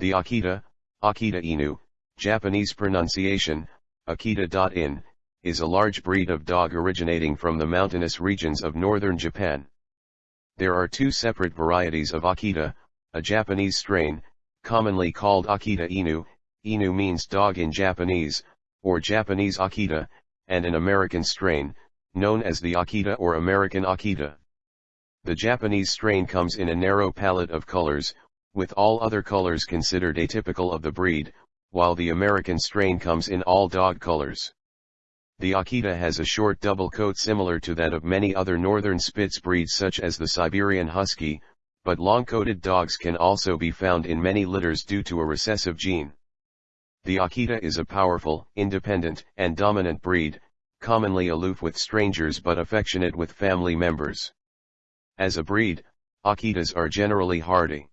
The Akita, Akita Inu, Japanese pronunciation, Akita.in, is a large breed of dog originating from the mountainous regions of northern Japan. There are two separate varieties of Akita, a Japanese strain, commonly called Akita Inu, Inu means dog in Japanese, or Japanese Akita, and an American strain, known as the Akita or American Akita. The Japanese strain comes in a narrow palette of colors, with all other colors considered atypical of the breed, while the American strain comes in all dog colors. The Akita has a short double coat similar to that of many other northern Spitz breeds such as the Siberian Husky, but long-coated dogs can also be found in many litters due to a recessive gene. The Akita is a powerful, independent, and dominant breed, commonly aloof with strangers but affectionate with family members. As a breed, Akitas are generally hardy.